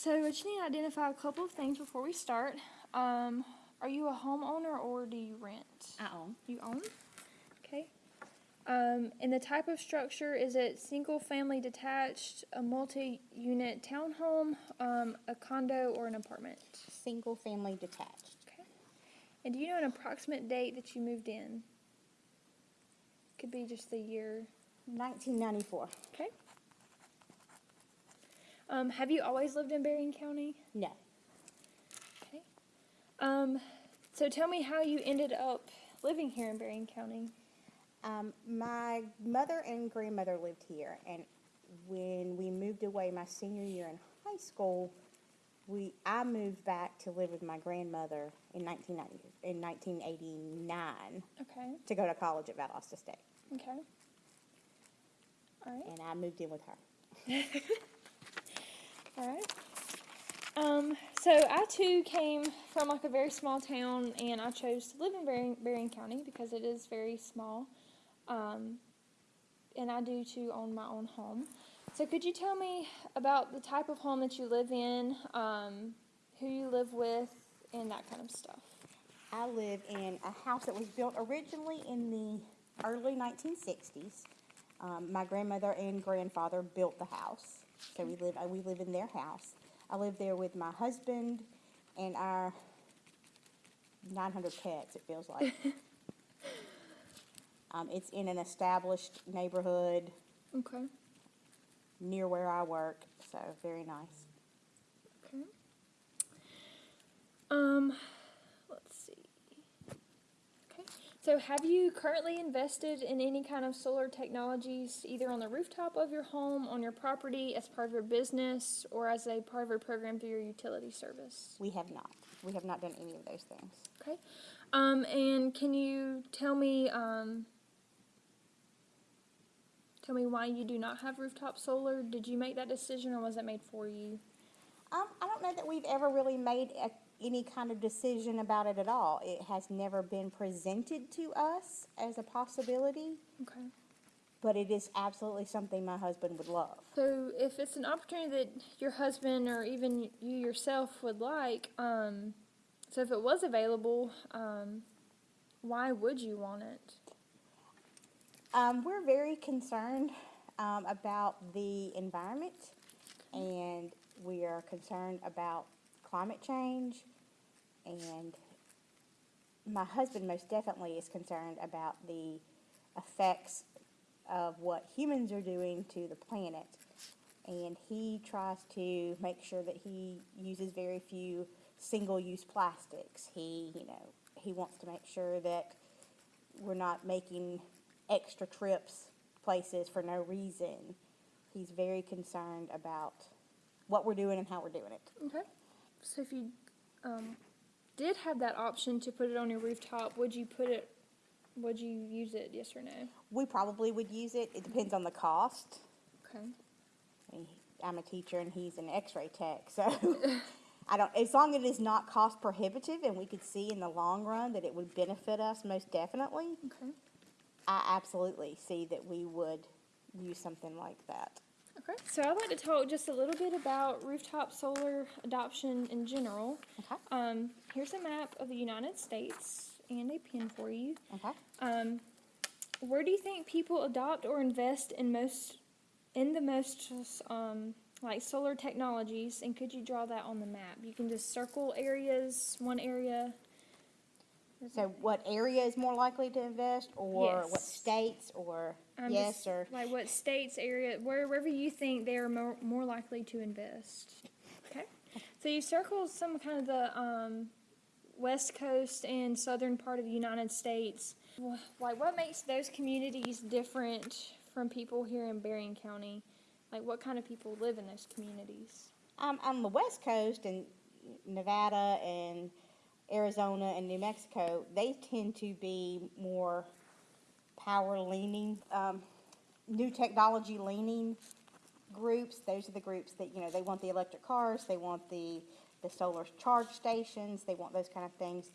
so I just need to identify a couple of things before we start. Um, are you a homeowner or do you rent? I own. You own? Okay. Um, and the type of structure, is it single-family detached, a multi-unit townhome, um, a condo, or an apartment? Single family detached. Okay. And do you know an approximate date that you moved in? Could be just the year. 1994. Okay. Um, have you always lived in Berrien County? No. Okay. Um, so tell me how you ended up living here in Berrien County. Um, my mother and grandmother lived here, and when we moved away my senior year in high school, we I moved back to live with my grandmother in 1990 in 1989 Okay. to go to college at Valdosta State, Okay. All right. and I moved in with her. All right. Um, so I too came from like a very small town, and I chose to live in Berrien County because it is very small. Um, and I do too own my own home. So could you tell me about the type of home that you live in, um, who you live with, and that kind of stuff? I live in a house that was built originally in the early 1960s. Um, my grandmother and grandfather built the house, so we live we live in their house. I live there with my husband and our 900 pets. It feels like. um, it's in an established neighborhood Okay. near where I work, so very nice. Okay. Um, let's see. Okay. So, have you currently invested in any kind of solar technologies, either on the rooftop of your home, on your property, as part of your business, or as a part of your program through your utility service? We have not. We have not done any of those things. Okay. Um, and can you tell me, um, tell me why you do not have rooftop solar? Did you make that decision, or was it made for you? Um, I don't know that we've ever really made a, any kind of decision about it at all. It has never been presented to us as a possibility, Okay. but it is absolutely something my husband would love. So, if it's an opportunity that your husband or even you yourself would like, um, so if it was available, um, why would you want it? Um, we're very concerned um, about the environment, and we are concerned about climate change, and my husband most definitely is concerned about the effects of what humans are doing to the planet. And he tries to make sure that he uses very few single-use plastics. He, you know, he wants to make sure that we're not making extra trips places for no reason. He's very concerned about what we're doing and how we're doing it. Okay. So, if you um, did have that option to put it on your rooftop, would you put it? Would you use it? Yes or no? We probably would use it. It depends on the cost. Okay. I'm a teacher and he's an X-ray tech, so I don't. As long as it is not cost prohibitive, and we could see in the long run that it would benefit us most definitely, Okay. I absolutely see that we would use something like that. Okay. So, I'd like to talk just a little bit about rooftop solar adoption in general. Okay. Um, here's a map of the United States and a pin for you. Okay. Um, where do you think people adopt or invest in most in the most um, like solar technologies? And could you draw that on the map? You can just circle areas, one area. So, what area is more likely to invest, or what states, or Um, yes, just, or like what states, area, wherever you think they are more, more likely to invest. Okay. So you circle some kind of the um, west coast and southern part of the United States. Like, what makes those communities different from people here in Berrien County? Like, what kind of people live in those communities? um, on the west coast and Nevada and Arizona and New Mexico, they tend to be more power leaning, um, new technology leaning groups. Those are the groups that, you know, they want the electric cars, they want the, the solar charge stations, they want those kind of things.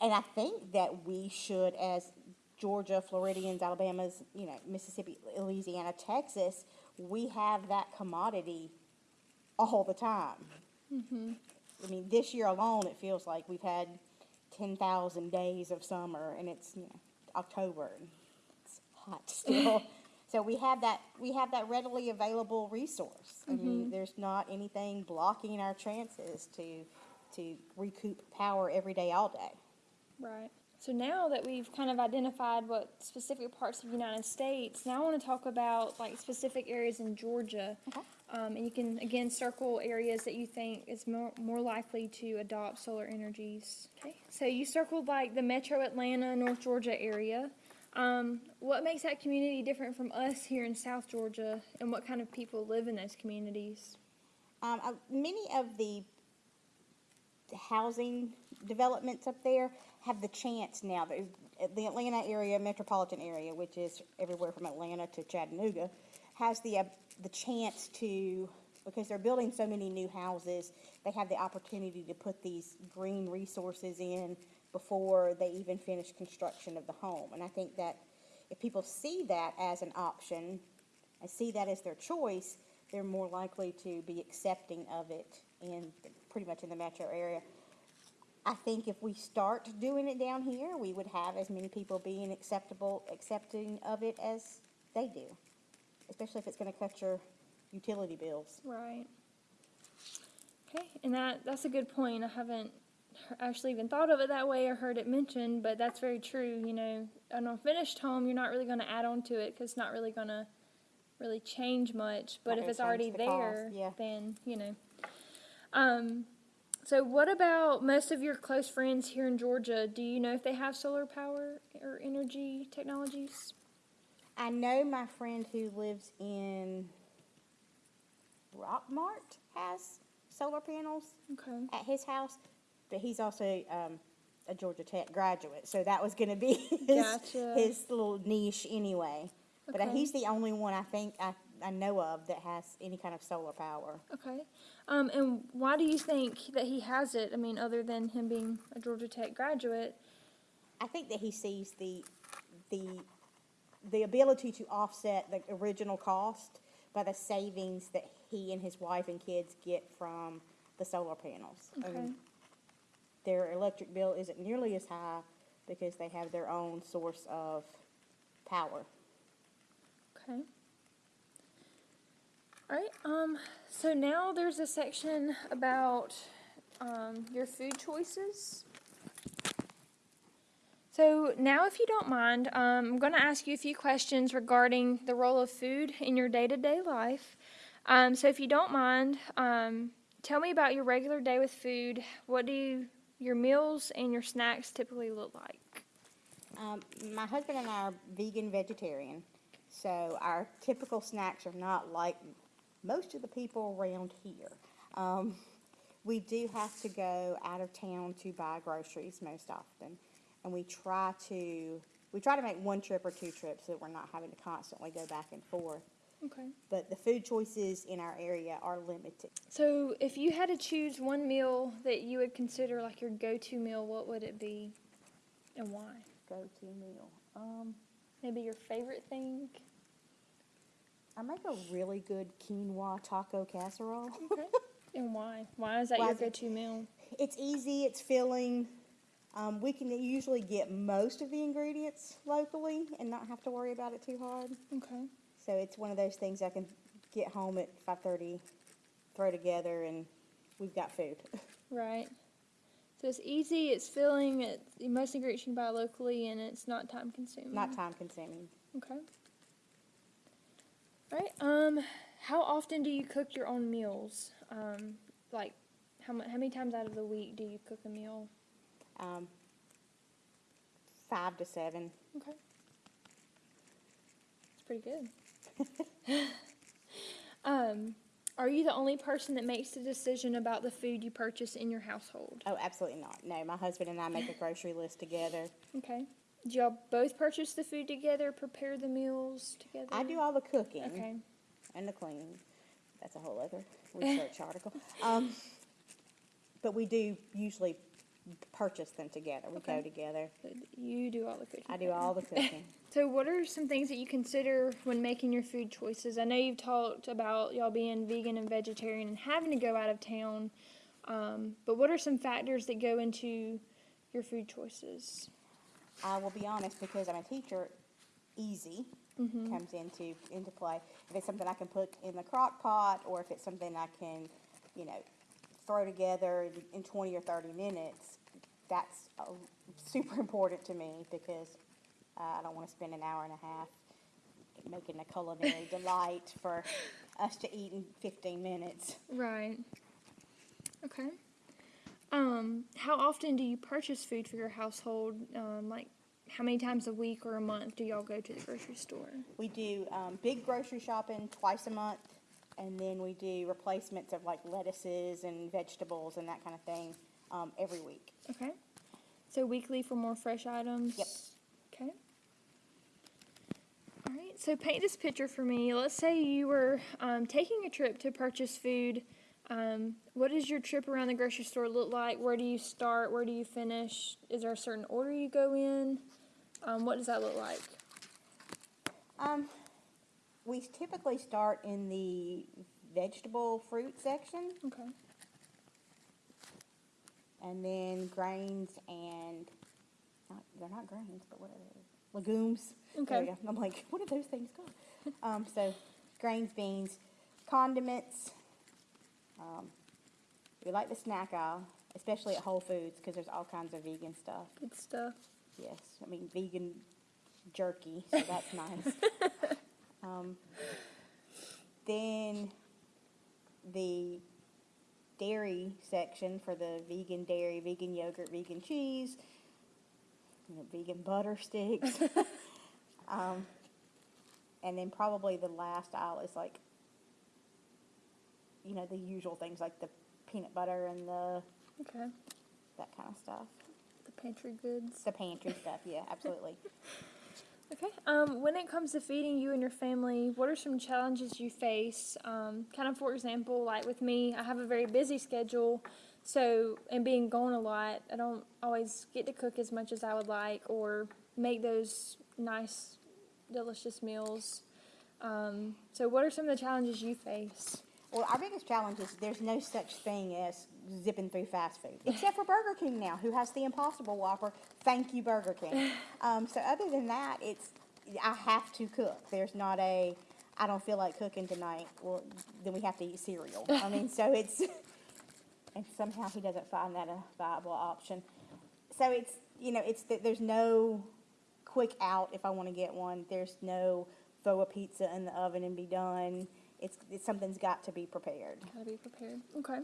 And I think that we should, as Georgia, Floridians, Alabama's, you know, Mississippi, Louisiana, Texas, we have that commodity all the time. I mean, this year alone, it feels like we've had ten thousand days of summer, and it's you know October, and it's hot still. so we have that we have that readily available resource. I mean, mm-hmm. there's not anything blocking our chances to to recoup power every day, all day. Right. So now that we've kind of identified what specific parts of the United States, now I want to talk about like specific areas in Georgia. Okay. Um, and you can again circle areas that you think is more, more likely to adopt solar energies. Okay. So you circled like the metro Atlanta, North Georgia area. Um, what makes that community different from us here in South Georgia, and what kind of people live in those communities? Um, uh, many of the housing developments up there have the chance now. The, the Atlanta area, metropolitan area, which is everywhere from Atlanta to Chattanooga, has the uh, the chance to because they're building so many new houses. They have the opportunity to put these green resources in before they even finish construction of the home. And I think that if people see that as an option and see that as their choice, they're more likely to be accepting of it in pretty much in the metro area. I think if we start doing it down here, we would have as many people being acceptable, accepting of it as they do, especially if it's going to cut your utility bills. Right. Okay, and that that's a good point. I haven't actually even thought of it that way or heard it mentioned, but that's very true. You know, on a finished home, you're not really going to add on to it because it's not really going to really change much. But Not if it's already the there, yeah. then you know. Um, so what about most of your close friends here in Georgia? Do you know if they have solar power or energy technologies? I know my friend who lives in Rockmart has solar panels Okay. at his house, but he's also um, a Georgia Tech graduate, so that was going to be his, Gotcha. his little niche anyway. But uh, he's the only one I think I, I know of that has any kind of solar power. Okay. Um, and why do you think that he has it? I mean, other than him being a Georgia Tech graduate. I think that he sees the the the ability to offset the original cost by the savings that he and his wife and kids get from the solar panels. Okay. their electric bill isn't nearly as high because they have their own source of power. Okay. All right. Um, so now there's a section about um, your food choices. So now, if you don't mind, um, I'm going to ask you a few questions regarding the role of food in your day-to-day life. Um, so if you don't mind, um, tell me about your regular day with food. What do you, your meals and your snacks typically look like? Um, my husband and I are vegan vegetarian, so our typical snacks are not like most of the people around here. Um, we do have to go out of town to buy groceries most often, and we try to we try to make one trip or two trips so that we're not having to constantly go back and forth. Okay. But the food choices in our area are limited. So, if you had to choose one meal that you would consider like your go-to meal, what would it be, and why? Go to meal. Um, Maybe your favorite thing. I make a really good quinoa taco casserole. Okay. and why? Why is that Why your go-to meal? It's easy, it's filling. Um, we can usually get most of the ingredients locally and not have to worry about it too hard. Okay. So it's one of those things I can get home at 5:30, throw together, and we've got food. Right. So it's easy. It's filling. It's most ingredients you can buy locally, and it's not time-consuming. not time consuming. Okay. All right. Um, how often do you cook your own meals? Um, like, how how many times out of the week do you cook a meal? Um, five to seven. Okay. It's pretty good. um, are you the only person that makes the decision about the food you purchase in your household? Oh, absolutely not. No, my husband and I make a grocery list together. Okay. Do y'all both purchase the food together, prepare the meals together? I do all the cooking. Okay. and the cleaning. That's a whole other research article. Um, but we do usually purchase them together. We go together. You do all the cooking. I do all the cooking. So, what are some things that you consider when making your food choices? I know you've talked about y'all being vegan and vegetarian and having to go out of town, um, but what are some factors that go into your food choices? I will be honest, because I'm a teacher, easy comes into, into play. If it's something I can put in the crock pot, or if it's something I can, you know, throw together in- in twenty or thirty minutes, that's uh, super important to me, because uh, I don't wanna spend an hour and a half making a culinary delight for us to eat in fifteen minutes. Right. Okay. Um, how often do you purchase food for your household? Um, like, how many times a week or a month do y'all go to the grocery store? We do um, big grocery shopping twice a month, and then we do replacements of like lettuces and vegetables and that kind of thing um, every week. Okay. So weekly for more fresh items? Yep. Okay. All right. So paint this picture for me. Let's say you were um, taking a trip to purchase food. Um, what does your trip around the grocery store look like? Where do you start? Where do you finish? Is there a certain order you go in? Um, what does that look like? Um, we typically start in the vegetable fruit section, Okay. and then grains and not, they're not grains, but what are they? Legumes. Okay. I'm like, what are those things called? um, so grains, beans, condiments. Um, we like the snack aisle, especially at Whole Foods, because there's all kinds of vegan stuff. Good stuff. Yes, I mean vegan jerky, so that's nice. Um, then the dairy section for the vegan dairy, vegan yogurt, vegan cheese, you know, vegan butter sticks. um, and then probably the last aisle is like, you know, the usual things like the peanut butter and the Okay. that kind of stuff. The pantry goods. The pantry stuff, yeah, absolutely. Okay. Um, when it comes to feeding you and your family, what are some challenges you face? Um, kind of, for example, like with me, I have a very busy schedule, so and being gone a lot, I don't always get to cook as much as I would like or make those nice, delicious meals. Um, so, what are some of the challenges you face? Well, our biggest challenge is there's no such thing as zipping through fast food, except for Burger King now, who has the Impossible Whopper. Thank you, Burger King. Um, so other than that, it's I have to cook. There's not a I don't feel like cooking tonight. Well, then we have to eat cereal. I mean, so it's and somehow he doesn't find that a viable option. So it's you know it's that there's no quick out if I want to get one. There's no throw a pizza in the oven and be done. It's, it's something's got to be prepared. Gotta be prepared. Okay.